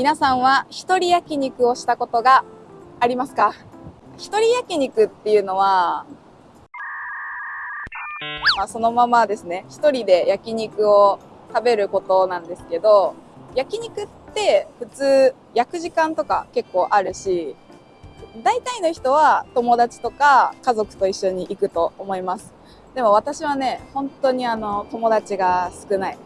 皆さんは一人焼肉をしたことがありますか？一人焼肉っていうのは、まあ、そのままですね、一人で焼肉を食べることなんですけど、焼肉って普通焼く時間とか結構あるし、大体の人は友達とか家族と一緒に行くと思います。でも私はね、本当にあの友達が少ない。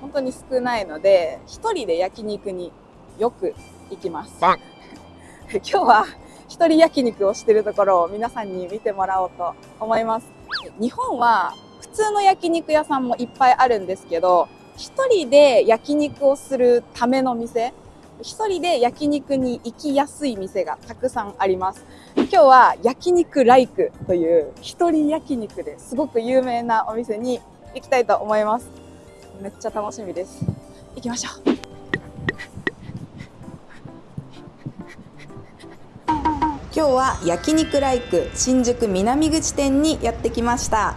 本当に少ないので、一人で焼肉によく行きます。今日は一人焼肉をしてるところを皆さんに見てもらおうと思います。日本は普通の焼肉屋さんもいっぱいあるんですけど、一人で焼肉をするための店、一人で焼肉に行きやすい店がたくさんあります。今日は焼肉ライクという一人焼肉ですごく有名なお店に行きたいと思います。めっちゃ楽しみです。行きましょう。今日は焼肉ライク新宿南口店にやってきました。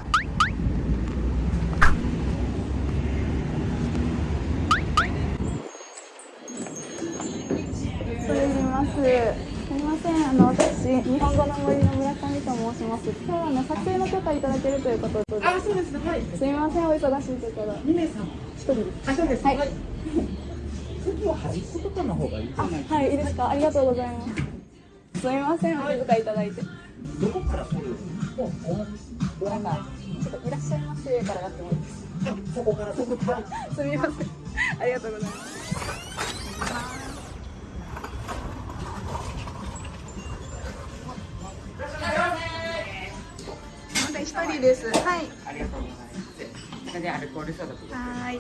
日本語の森の村上と申します。今日はね撮影の許可いただけるということで。あ、そうですね。はい。すみません、お忙しいところ。二名様。一人です。あ、そうです。はい。席は端っことかの方がいいじゃないはい、いいですか？ありがとうございます。すみません、お気遣いいただいて。どこから来る？もう、なんか、ちょっといらっしゃいませからやってもいいですか？そこから、そこから。すみません。ありがとうございます。です。はい。ありがとうございます。それでアルコール消毒はい。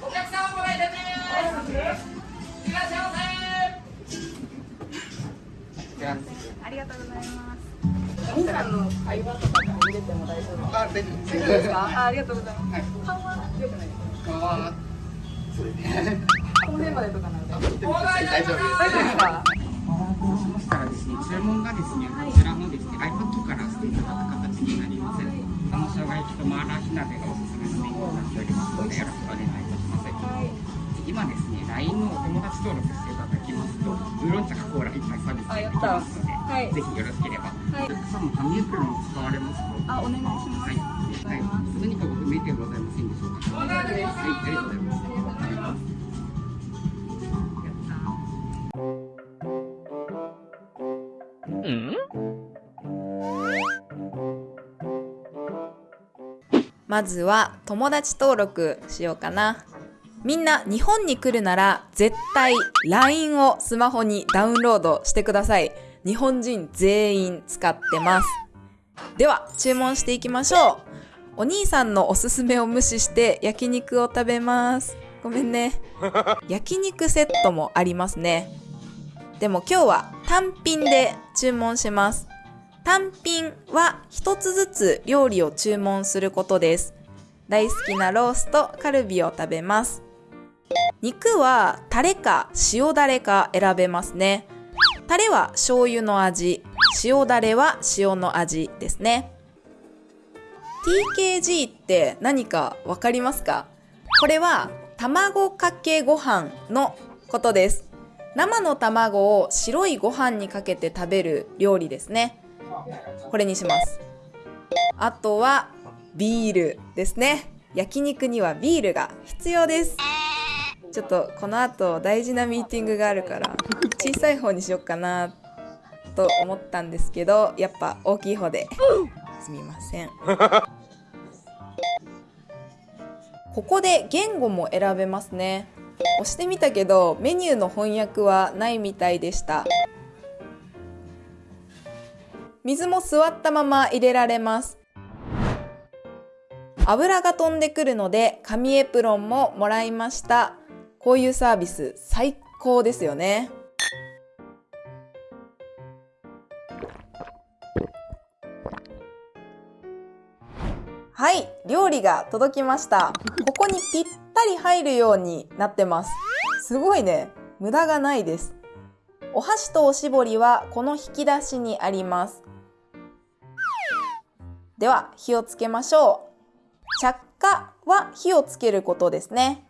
お客様ご来店です。いらっしゃいませ。ありがとうございます。皆さん。の会話とか入れても大丈夫あ、大丈夫ですか。あ、ありがとうございます。顔は良くないですか。顔は。それで。この辺までとかなん。で。大丈夫です。大丈夫ですか。しましたらですね、注文がですね、こちの生姜焼きとマーラー火鍋がおすすめのメニューになっておりますので、よろしくお願いいたします。はい、今ですね、LINE のお友達登録してい。ただきますと、ウーロン茶かコーラ1杯サービスできますので、はい、ぜひよろしければ。はい、お客様、紙エプロンを使われますと、あ、お願い。します。はい。はい、何かご不明点ござい。ませんでしょうか。はい、ありがとうござい。ます。まずは友達登録しようかな。みんな日本に来るなら絶対 LINE をスマホにダウンロードしてください。日本人全員使ってます。では注文していきましょう。お兄さんのおすすめを無視して焼肉を食べます。ごめんね。焼肉セットもありますね。でも今日は単品で注文します。単品は一つずつ料理を注文することです。大好きなロースとカルビを食べます。肉はタレか塩だれか選べますね。タレは醤油の味、塩だれは塩の味ですね。TKG って何かわかりますか？これは卵かけご飯のことです。生の卵を白いご飯にかけて食べる料理ですね。これにします。あとはビールですね。焼肉にはビールが必要です。ちょっとこの後大事なミーティングがあるから小さい方にしよっかなと思ったんですけどやっぱ大きい方ですみません。ここで言語も選べますね。押してみたけどメニューの翻訳はないみたいでした。水も座ったまま入れられます。油が飛んでくるので紙エプロンももらいました。こういうサービス最高ですよね。はい、料理が届きました。ここにぴったり入るようになってます。すごいね。無駄がないです。お箸とおしぼりはこの引き出しにあります。では火をつけましょう。着火は火をつけることですね。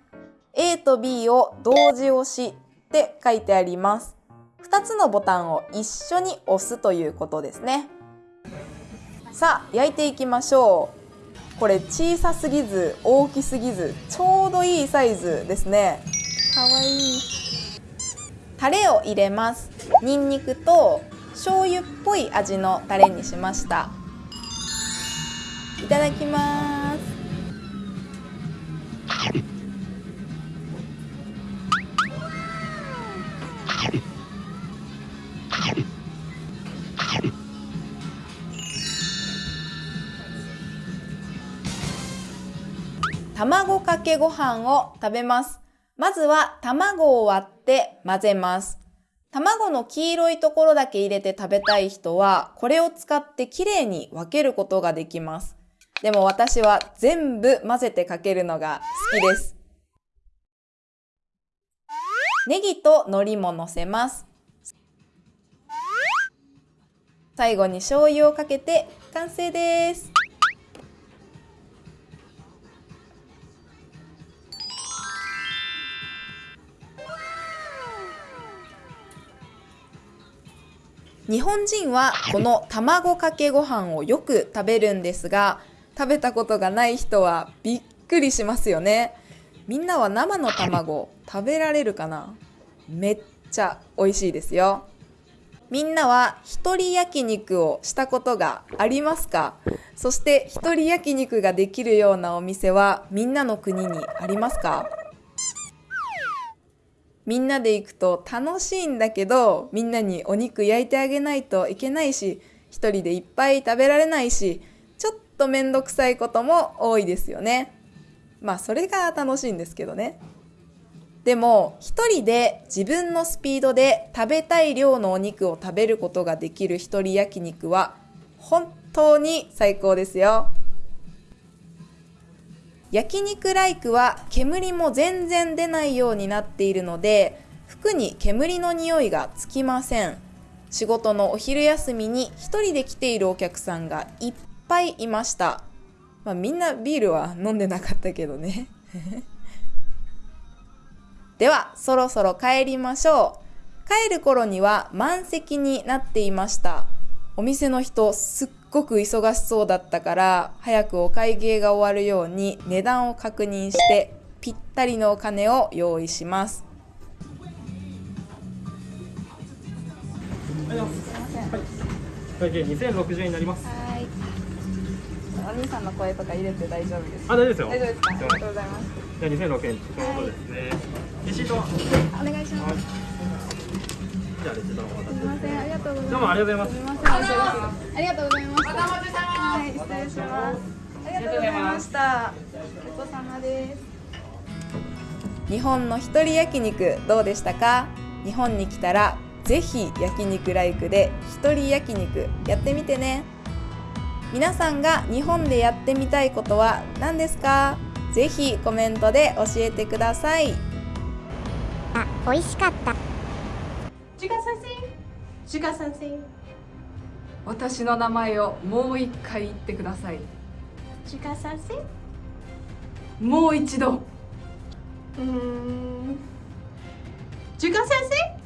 A と B を同時押しって書いてあります。2つのボタンを一緒に押すということですね。さあ、焼いていきましょう。これ小さすぎず大きすぎずちょうどいいサイズですね。かわいい。タレを入れます。ニンニクと醤油っぽい味のタレにしました。いただきます。卵かけご飯を食べます。まずは卵を割って混ぜます。卵の黄色いところだけ入れて食べたい人は、これを使ってきれいに分けることができます。でも私は全部混ぜてかけるのが好きです。ネギと海苔も乗せます。最後に醤油をかけて完成です。日本人はこの卵かけご飯をよく食べるんですが食べたことがない人はびっくりしますよね。みんなは生の卵食べられるかな？めっちゃ美味しいですよ。みんなは一人焼肉をしたことがありますか？そして一人焼肉ができるようなお店はみんなの国にありますか？みんなで行くと楽しいんだけどみんなにお肉焼いてあげないといけないし一人でいっぱい食べられないしとめんどくさいことも多いですよね。まあそれが楽しいんですけどね。でも一人で自分のスピードで食べたい量のお肉を食べることができる一人焼肉は本当に最高ですよ。焼肉ライクは煙も全然出ないようになっているので服に煙の匂いがつきません。仕事のお昼休みに一人で来ているお客さんがいっぱいいました、まあ、みんなビールは飲んでなかったけどね。ではそろそろ帰りましょう。帰る頃には満席になっていました。お店の人すっごく忙しそうだったから早くお会計が終わるように値段を確認してぴったりのお金を用意します。はい。会計2060円になります。はい。お兄さんの声とか入れて大丈夫ですか。あ、大丈夫ですよ。大丈夫ですか？ありがとうございます。じゃあ2006円ちょうどですね。レシートは。お願いします。じゃあレシートの方すみません、ありがとうございます。どうもありがとうございますありがとうございました。はい、失礼します。ありがとうございました。ごちそうさまです。日本の一人焼肉どうでしたか？日本に来たらぜひ焼肉ライクで一人焼肉やってみてね皆さんが日本でやってみたいことは何ですか？ぜひコメントで教えてください。あ、美味しかった。シュガ先生シュガ先生私の名前をもう一回言ってください。シュガ先生もう一度。うん。シュガ先生